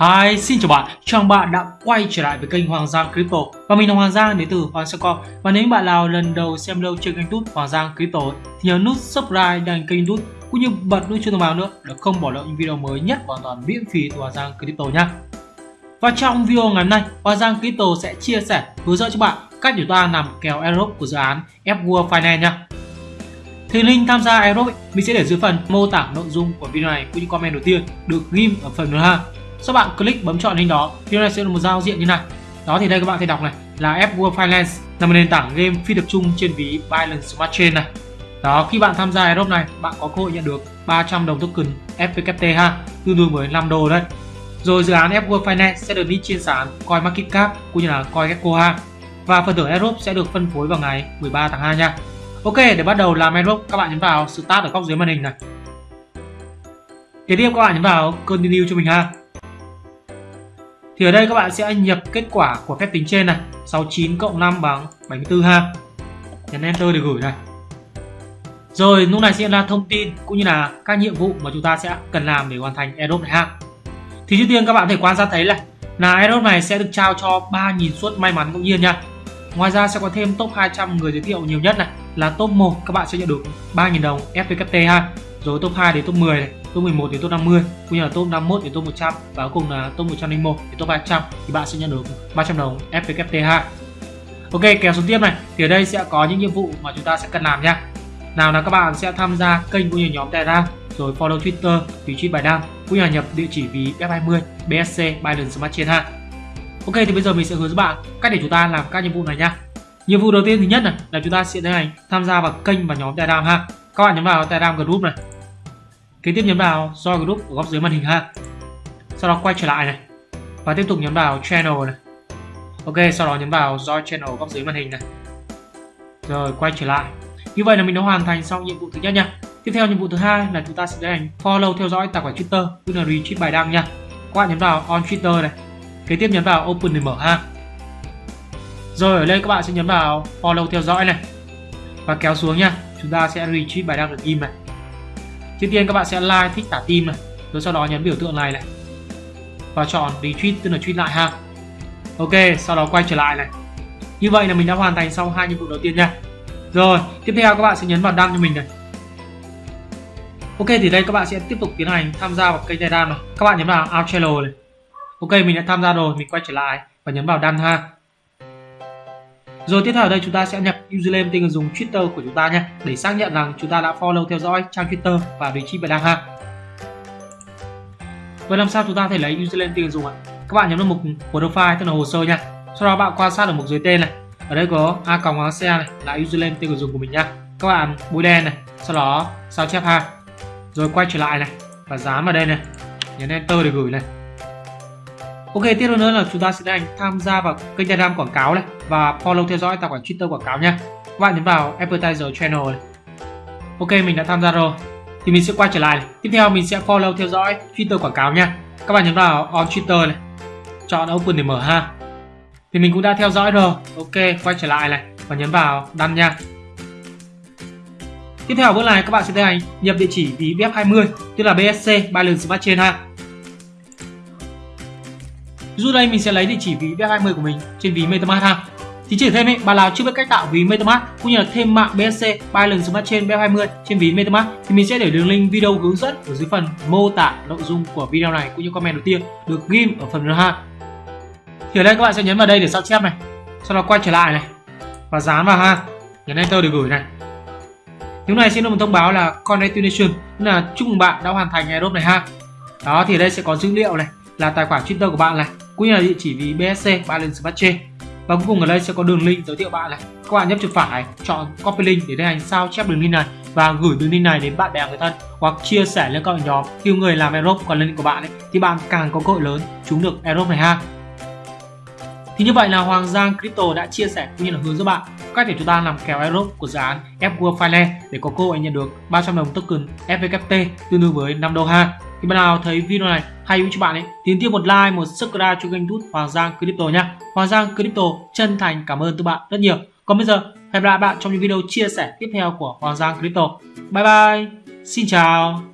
Hi, xin chào bạn, chào bạn đã quay trở lại với kênh Hoàng Giang Crypto. Và mình là Hoàng Giang đến từ Hoàng Secom Và nếu bạn nào lần đầu xem lâu trên kênh YouTube Hoàng Giang Crypto Thì nhớ nút subscribe đăng kênh YouTube cũng như bật nút chuông thông báo nữa để không bỏ lỡ những video mới nhất hoàn toàn miễn phí từ Hoàng Giang Crypto nhé Và trong video ngày hôm nay, Hoàng Giang Crypto sẽ chia sẻ hướng dẫn cho bạn cách để chúng ta làm kèo airdrop của dự án Fworld Finance nha. Thì link tham gia airdrop mình sẽ để dưới phần mô tả nội dung của video này cũng như comment đầu tiên được ghim ở phần nữa ha sau bạn click bấm chọn hình đó thì này sẽ là một giao diện như này. Đó, thì đây các bạn thể đọc này, là F World Finance, là một nền tảng game phi tập trung trên ví Binance Smart Chain này. Đó, khi bạn tham gia airdrop này, bạn có cơ hội nhận được 300 đồng token FPKT ha, tương đương với 5 đô đấy. Rồi, dự án F World Finance sẽ được list trên sàn CoinMarketCap cũng như là CoinGecko ha. Và phần thưởng airdrop sẽ được phân phối vào ngày 13 tháng 2 nha. Ok, để bắt đầu làm airdrop các bạn nhấn vào start ở góc dưới màn hình này. Kế tiếp, các bạn nhấn vào continue cho mình ha thì ở đây các bạn sẽ nhập kết quả của phép tính trên này. 69 cộng 5 bằng 74 ha. Nhấn enter để gửi này. Rồi, lúc này sẽ là thông tin cũng như là các nhiệm vụ mà chúng ta sẽ cần làm để hoàn thành airdrop này ha. Thì trước tiên các bạn có thể quan sát thấy là là airdrop này sẽ được trao cho 3.000 suất may mắn ngẫu nhiên nha. Ngoài ra sẽ có thêm top 200 người giới thiệu nhiều nhất này, là top 1 các bạn sẽ nhận được 3.000 đồng FVKT ha. Rồi top 2 đến top 10 này top 11 đến top 50 cũng như là top 51 đến top 100 và cuối cùng là top 101 đến top 300 thì bạn sẽ nhận được 300 đồng FVKT ha Ok kéo xuống tiếp này. Thì ở đây sẽ có những nhiệm vụ mà chúng ta sẽ cần làm nha. Nào là các bạn sẽ tham gia kênh cũng như nhóm Telegram rồi follow Twitter, retweet bài đăng cũng như là nhập địa chỉ ví F20, BSC, Binance Smart Chain ha Ok thì bây giờ mình sẽ hướng dẫn bạn cách để chúng ta làm các nhiệm vụ này nha. Nhiệm vụ đầu tiên thứ nhất này là chúng ta sẽ tiến hành tham gia vào kênh và nhóm Telegram ha. Các bạn nhấn vào Telegram group này kế tiếp nhấn vào join group ở góc dưới màn hình ha. Sau đó quay trở lại này và tiếp tục nhấn vào channel này. Ok, sau đó nhấn vào join channel ở góc dưới màn hình này. Rồi, quay trở lại. Như vậy là mình đã hoàn thành xong nhiệm vụ thứ nhất nha. Tiếp theo nhiệm vụ thứ hai là chúng ta sẽ tiến hành follow theo dõi tài khoản twitter cũng là retweet bài đăng nha. Các bạn nhấn vào on twitter này. Kế tiếp nhấn vào open để mở ha. Rồi, ở đây các bạn sẽ nhấn vào follow theo dõi này. Và kéo xuống nha. Chúng ta sẽ retweet bài đăng được im này trước tiên các bạn sẽ like, thích tả tim này. Rồi sau đó nhấn biểu tượng này này. Và chọn retweet, tức là tweet lại ha. Ok, sau đó quay trở lại này. Như vậy là mình đã hoàn thành xong hai nhiệm vụ đầu tiên nha. Rồi, tiếp theo các bạn sẽ nhấn vào đăng cho mình này. Ok, thì đây các bạn sẽ tiếp tục tiến hành tham gia vào kênh telegram này. Các bạn nhấn vào out channel này. Ok, mình đã tham gia rồi, mình quay trở lại và nhấn vào đăng ha rồi tiếp theo ở đây chúng ta sẽ nhập username tên người dùng Twitter của chúng ta nhé, để xác nhận rằng chúng ta đã follow theo dõi trang Twitter và vị trí bài đăng ha. Vậy làm sao chúng ta có thể lấy username tên người dùng ạ? Các bạn nhấn vào mục profile tức là hồ sơ nha. Sau đó bạn quan sát ở mục dưới tên này. Ở đây có a còng xe này là username tên người dùng của mình nha. Các bạn bôi đen này, sau đó sao chép ha. Rồi quay trở lại này và dán vào đây này. Nhấn enter để gửi này. Ok, tiếp theo nữa là chúng ta sẽ tiến hành tham gia vào kênh Telegram quảng cáo này và follow theo dõi tài khoản Twitter quảng cáo nha. Các bạn nhấn vào Advertiser Channel này. Ok, mình đã tham gia rồi. Thì mình sẽ quay trở lại này. Tiếp theo mình sẽ follow theo dõi Twitter quảng cáo nha. Các bạn nhấn vào On Twitter này. Chọn Open để mở ha. Thì mình cũng đã theo dõi rồi. Ok, quay trở lại này và nhấn vào đăng nha. Tiếp theo bước này các bạn sẽ tiến hành nhập địa chỉ ví BF20 tức là BSC Binance Smart Chain ha. Ví đây mình sẽ lấy địa chỉ ví B20 của mình trên ví MetaMask ha. Thì chỉ thêm ấy, bạn nào chưa biết cách tạo ví MetaMask cũng như là thêm mạng BSC Binance Smart Chain B20 trên ví MetaMask thì mình sẽ để đường link video hướng dẫn ở dưới phần mô tả nội dung của video này cũng như comment đầu tiên được ghim ở phần ha. Thì ở đây các bạn sẽ nhấn vào đây để sao chép này. Sau đó quay trở lại này và dán vào ha. Nhấn enter để gửi này. Lúc này sẽ được một thông báo là congratulations, là chúc mừng bạn đã hoàn thành airdrop này ha. Đó thì ở đây sẽ có dữ liệu này, là tài khoản Twitter của bạn này, cũng như là địa chỉ ví BSC Balance Smart Chain. Và cuối cùng ở đây sẽ có đường link giới thiệu bạn này. Các bạn nhấp chuột phải, chọn copy link để tiến hành sao chép đường link này và gửi đường link này đến bạn bè người thân hoặc chia sẻ lên các nhóm. Khi người làm Aerobe còn link của bạn ấy, thì bạn càng có cơ hội lớn trúng được Aerobe này ha. Thì như vậy là Hoàng Giang Crypto đã chia sẻ cũng như là hướng dẫn bạn cách để chúng ta làm kèo Aerobe của dự án F World Finance để có cơ hội nhận được 300 đồng token FVKT tương đương với 5 đô ha thì bạn nào thấy video này hay hữu cho bạn ấy, thì tiếp một like, một subscribe cho kênh youtube Hoàng Giang Crypto nhé. Hoàng Giang Crypto chân thành cảm ơn các bạn rất nhiều. Còn bây giờ, hẹn gặp lại bạn trong những video chia sẻ tiếp theo của Hoàng Giang Crypto. Bye bye, xin chào.